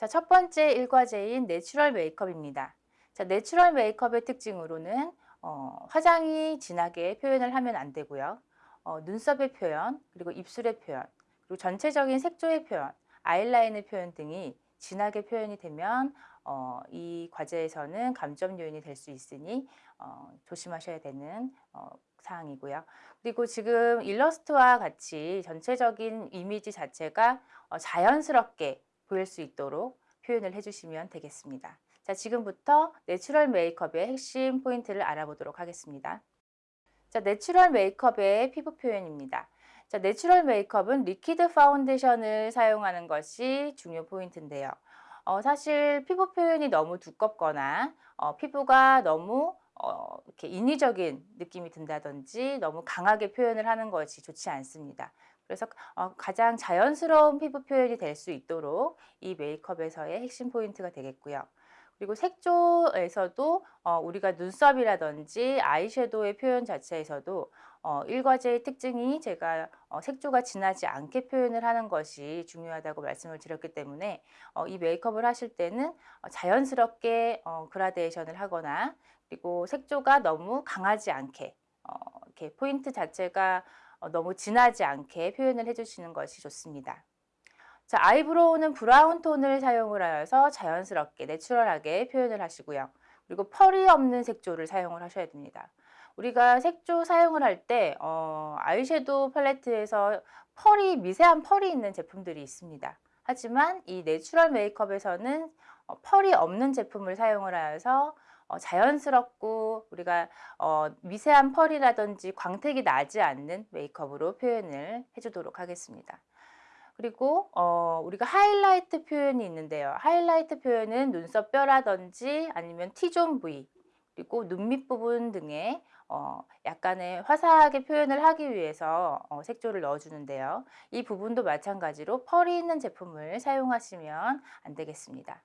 자, 첫 번째 일과제인 내추럴 메이크업입니다. 자, 내추럴 메이크업의 특징으로는 어, 화장이 진하게 표현을 하면 안 되고요. 어, 눈썹의 표현, 그리고 입술의 표현, 그리고 전체적인 색조의 표현, 아이라인의 표현 등이 진하게 표현이 되면 어, 이 과제에서는 감점 요인이 될 수 있으니 어, 조심하셔야 되는 어, 사항이고요. 그리고 지금 일러스트와 같이 전체적인 이미지 자체가 어, 자연스럽게 보일 수 있도록 표현을 해주시면 되겠습니다. 자, 지금부터 내추럴 메이크업의 핵심 포인트를 알아보도록 하겠습니다. 자, 내추럴 메이크업의 피부 표현입니다. 자, 내추럴 메이크업은 리퀴드 파운데이션을 사용하는 것이 중요 포인트인데요. 어, 사실 피부 표현이 너무 두껍거나 어, 피부가 너무 어, 이렇게 인위적인 느낌이 든다든지 너무 강하게 표현을 하는 것이 좋지 않습니다. 그래서 어, 가장 자연스러운 피부 표현이 될 수 있도록 이 메이크업에서의 핵심 포인트가 되겠고요. 그리고 색조에서도 어, 우리가 눈썹이라든지 아이섀도우의 표현 자체에서도 어, 일과제의 특징이 제가 어, 색조가 진하지 않게 표현을 하는 것이 중요하다고 말씀을 드렸기 때문에 어, 이 메이크업을 하실 때는 어, 자연스럽게 어, 그라데이션을 하거나 그리고 색조가 너무 강하지 않게 어, 이렇게 포인트 자체가 어, 너무 진하지 않게 표현을 해주시는 것이 좋습니다. 자, 아이브로우는 브라운 톤을 사용을 하여서 자연스럽게 내추럴하게 표현을 하시고요. 그리고 펄이 없는 색조를 사용을 하셔야 됩니다. 우리가 색조 사용을 할때 어, 아이섀도우 팔레트에서 펄이 미세한 펄이 있는 제품들이 있습니다. 하지만 이 내추럴 메이크업에서는 어, 펄이 없는 제품을 사용을 하여서 어, 자연스럽고 우리가 어, 미세한 펄이라든지 광택이 나지 않는 메이크업으로 표현을 해주도록 하겠습니다. 그리고 어, 우리가 하이라이트 표현이 있는데요. 하이라이트 표현은 눈썹 뼈라든지 아니면 T존 부위 그리고 눈 밑부분 등에 어, 약간의 화사하게 표현을 하기 위해서 어, 색조를 넣어주는데요. 이 부분도 마찬가지로 펄이 있는 제품을 사용하시면 안 되겠습니다.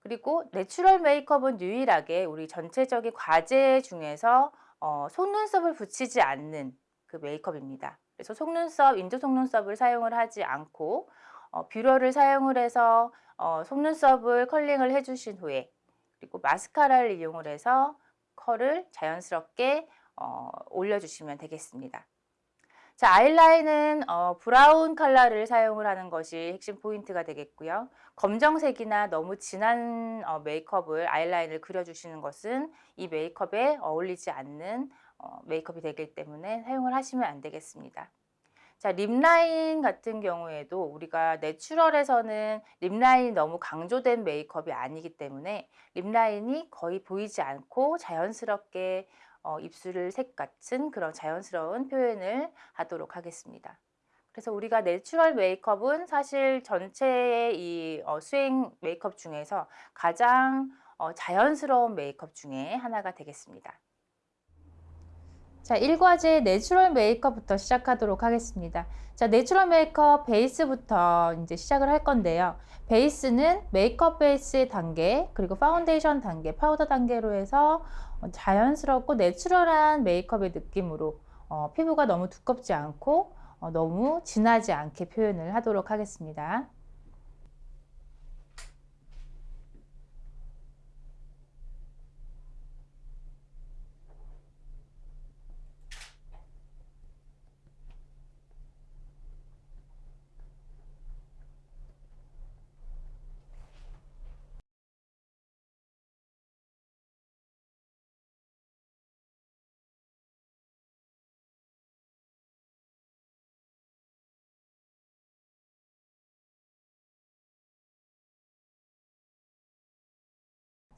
그리고 내추럴 메이크업은 유일하게 우리 전체적인 과제 중에서 어, 속눈썹을 붙이지 않는 그 메이크업입니다. 그래서 속눈썹, 인조 속눈썹을 사용을 하지 않고 어, 뷰러를 사용을 해서 어, 속눈썹을 컬링을 해주신 후에 그리고 마스카라를 이용을 해서 컬을 자연스럽게 어, 올려주시면 되겠습니다. 자, 아이라인은 어, 브라운 컬러를 사용을 하는 것이 핵심 포인트가 되겠고요. 검정색이나 너무 진한 어, 메이크업을 아이라인을 그려주시는 것은 이 메이크업에 어울리지 않는 어, 메이크업이 되기 때문에 사용을 하시면 안 되겠습니다. 자, 립라인 같은 경우에도 우리가 내추럴에서는 립라인이 너무 강조된 메이크업이 아니기 때문에 립라인이 거의 보이지 않고 자연스럽게 어, 입술을 색 같은 그런 자연스러운 표현을 하도록 하겠습니다. 그래서 우리가 내추럴 메이크업은 사실 전체의 이 어, 수행 메이크업 중에서 가장 어, 자연스러운 메이크업 중에 하나가 되겠습니다. 자, 1과제 내추럴 메이크업부터 시작하도록 하겠습니다. 자, 내추럴 메이크업 베이스부터 이제 시작을 할 건데요. 베이스는 메이크업 베이스의 단계, 그리고 파운데이션 단계, 파우더 단계로 해서 자연스럽고 내추럴한 메이크업의 느낌으로 어, 피부가 너무 두껍지 않고 어, 너무 진하지 않게 표현을 하도록 하겠습니다.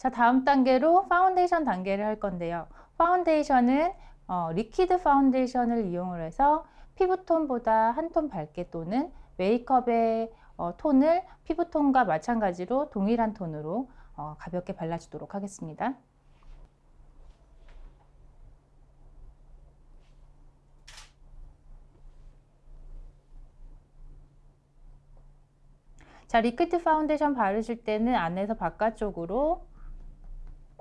자 다음 단계로 파운데이션 단계를 할 건데요. 파운데이션은 어, 리퀴드 파운데이션을 이용을 해서 피부톤보다 한 톤 밝게 또는 메이크업의 어, 톤을 피부톤과 마찬가지로 동일한 톤으로 어, 가볍게 발라주도록 하겠습니다. 자, 리퀴드 파운데이션 바르실 때는 안에서 바깥쪽으로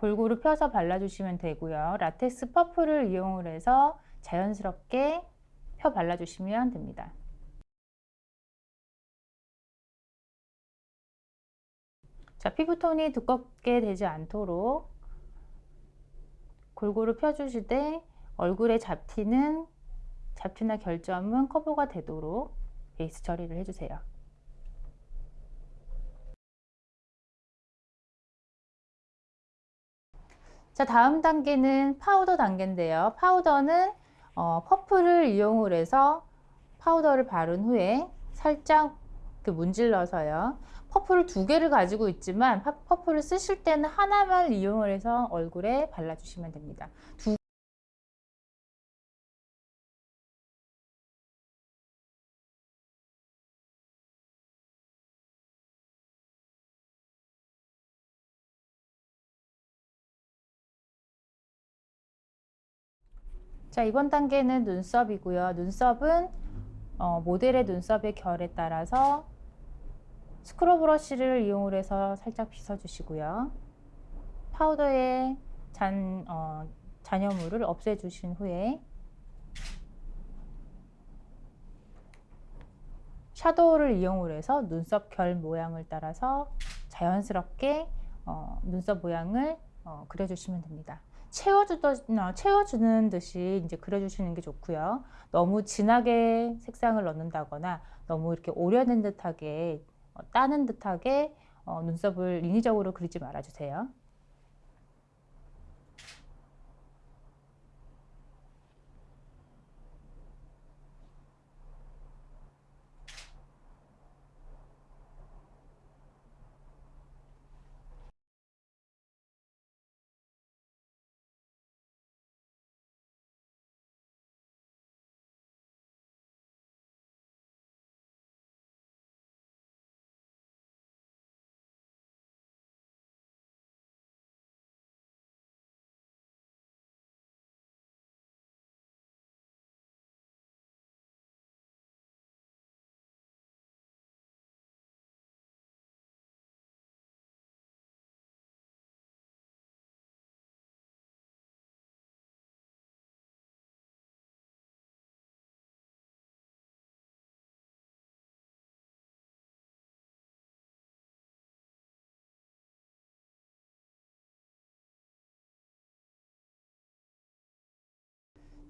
골고루 펴서 발라주시면 되고요. 라텍스 퍼프를 이용을 해서 자연스럽게 펴 발라주시면 됩니다. 자, 피부톤이 두껍게 되지 않도록 골고루 펴주시되 얼굴에 잡티는 잡티나 결점은 커버가 되도록 베이스 처리를 해주세요. 자 다음 단계는 파우더 단계인데요. 파우더는 어, 퍼프를 이용을 해서 파우더를 바른 후에 살짝 그 문질러서요. 퍼프를 두 개를 가지고 있지만 퍼프를 쓰실 때는 하나만 이용을 해서 얼굴에 발라주시면 됩니다. 두 자 이번 단계는 눈썹이고요. 눈썹은 어, 모델의 눈썹의 결에 따라서 스크럽 브러쉬를 이용 해서 살짝 빗어주시고요. 파우더에 잔, 어, 잔여물을 없애주신 후에 샤도우를 이용 해서 눈썹 결 모양을 따라서 자연스럽게 어, 눈썹 모양을 어, 그려주시면 됩니다. 채워주던, 어, 채워주는 듯이 이제 그려주시는 게 좋고요. 너무 진하게 색상을 넣는다거나 너무 이렇게 오려낸 듯하게 어, 따는 듯하게 어, 눈썹을 인위적으로 그리지 말아주세요.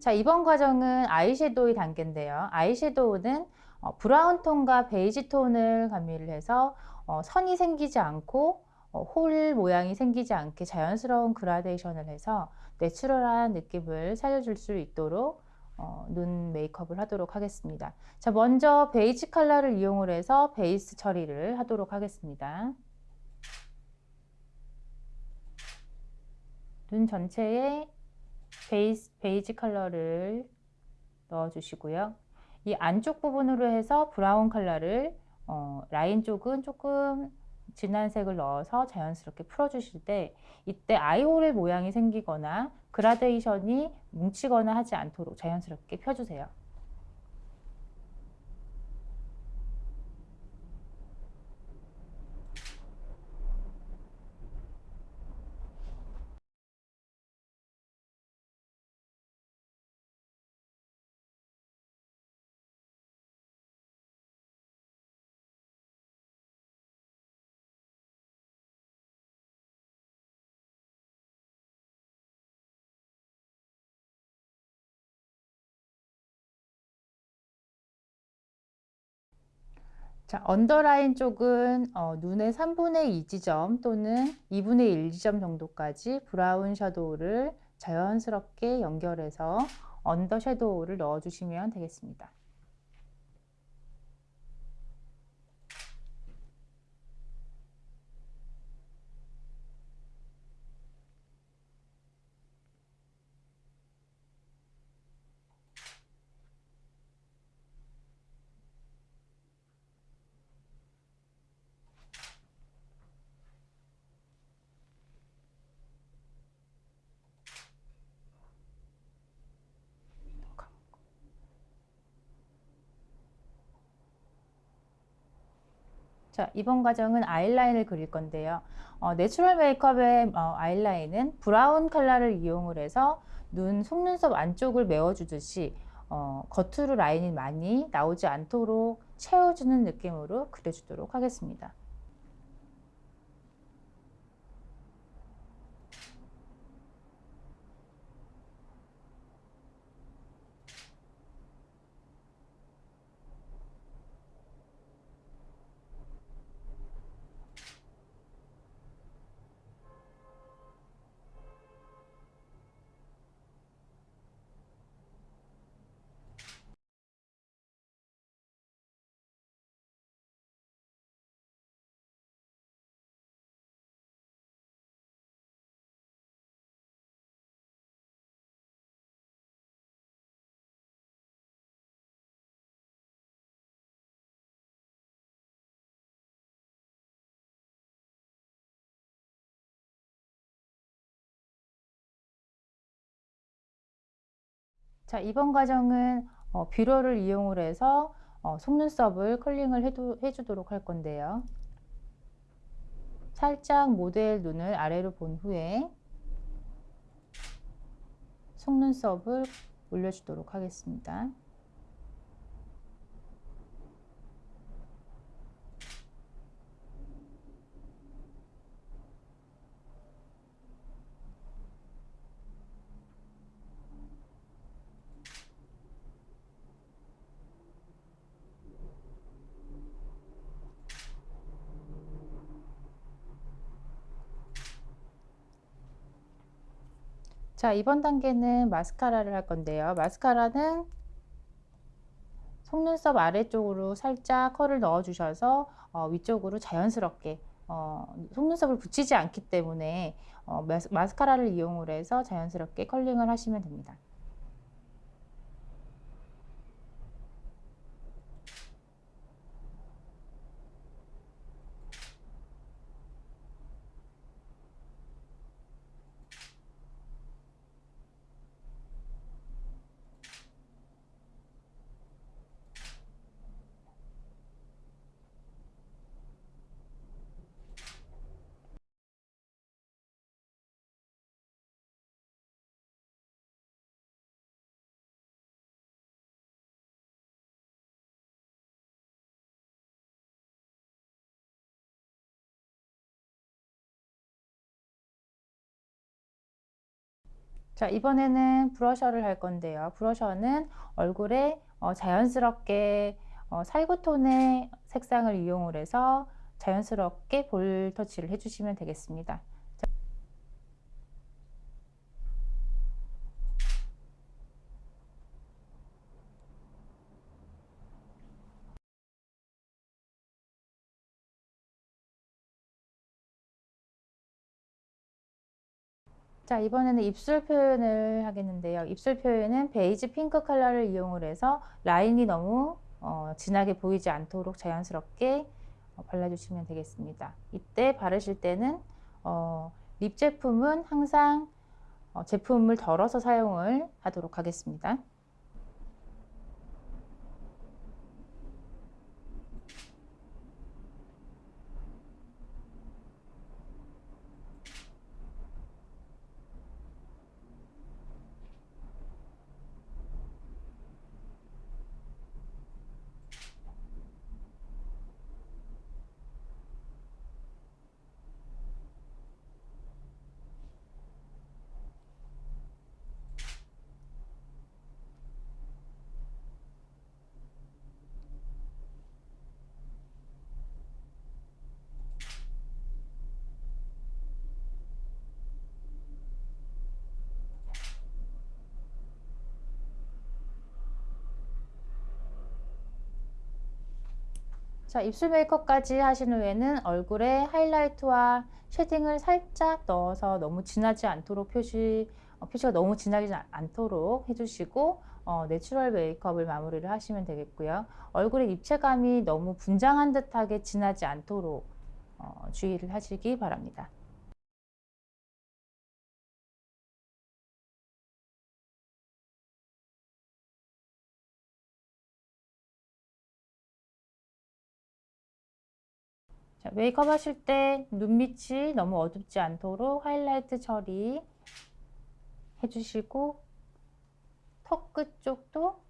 자 이번 과정은 아이섀도우 단계인데요. 아이섀도우는 어, 브라운 톤과 베이지 톤을 가미를 해서 어, 선이 생기지 않고 어, 홀 모양이 생기지 않게 자연스러운 그라데이션을 해서 내추럴한 느낌을 살려줄 수 있도록 어, 눈 메이크업을 하도록 하겠습니다. 자 먼저 베이지 컬러를 이용 해서 베이스 처리를 하도록 하겠습니다. 눈 전체에 베이스, 베이지 컬러를 넣어주시고요. 이 안쪽 부분으로 해서 브라운 컬러를 어, 라인 쪽은 조금 진한 색을 넣어서 자연스럽게 풀어주실 때 이때 아이홀 모양이 생기거나 그라데이션이 뭉치거나 하지 않도록 자연스럽게 펴주세요. 자, 언더라인 쪽은 어, 눈의 3분의 2 지점 또는 2분의 1 지점 정도까지 brown shadow를 자연스럽게 연결해서 under shadow를 넣어주시면 되겠습니다. 자, 이번 과정은 아이라인을 그릴 건데요. 어, natural 메이크업의 어, 아이라인은 brown 컬러를 이용을 해서 눈 속눈썹 안쪽을 메워주듯이 어, 겉으로 라인이 많이 나오지 않도록 채워주는 느낌으로 그려주도록 하겠습니다. 자, 이번 과정은 어, 뷰러를 이용을 해서 어, 속눈썹을 컬링을 해도, 해주도록 할 건데요. 살짝 모델 눈을 아래로 본 후에 속눈썹을 올려주도록 하겠습니다. 자, 이번 단계는 마스카라를 할 건데요. 마스카라는 속눈썹 아래쪽으로 살짝 컬을 넣어 주셔서 어, 위쪽으로 자연스럽게 어, 속눈썹을 붙이지 않기 때문에 어, 마스, 카라를 이용을 해서 자연스럽게 컬링을 하시면 됩니다. 자 이번에는 브러셔를 할 건데요. 브러셔는 얼굴에 어, 자연스럽게 어, 살구톤의 색상을 이용을 해서 자연스럽게 볼 터치를 해주시면 되겠습니다 자 이번에는 입술 표현을 하겠는데요. 입술 표현은 베이지 핑크 컬러를 이용을 해서 라인이 너무 어, 진하게 보이지 않도록 자연스럽게 어, 발라주시면 되겠습니다. 이때 바르실 때는 어, lip 제품은 항상 어, 제품을 덜어서 사용을 하도록 하겠습니다 자 입술 메이크업까지 하신 후에는 얼굴에 하이라이트와 shading을 살짝 넣어서 너무 진하지 않도록 표시 어, 표시가 너무 진하지 않도록 해주시고 어, natural 메이크업을 마무리를 하시면 되겠고요. 얼굴의 입체감이 너무 분장한 듯하게 진하지 않도록 어, 주의를 하시기 바랍니다 자, 메이크업 하실 때 눈밑이 너무 어둡지 않도록 하이라이트 처리 해주시고 턱 끝 쪽도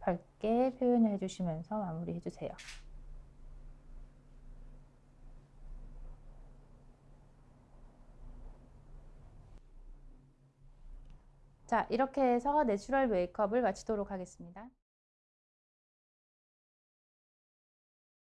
밝게 표현을 해주시면서 마무리 해주세요. 자, 이렇게 해서 natural 메이크업을 마치도록 하겠습니다.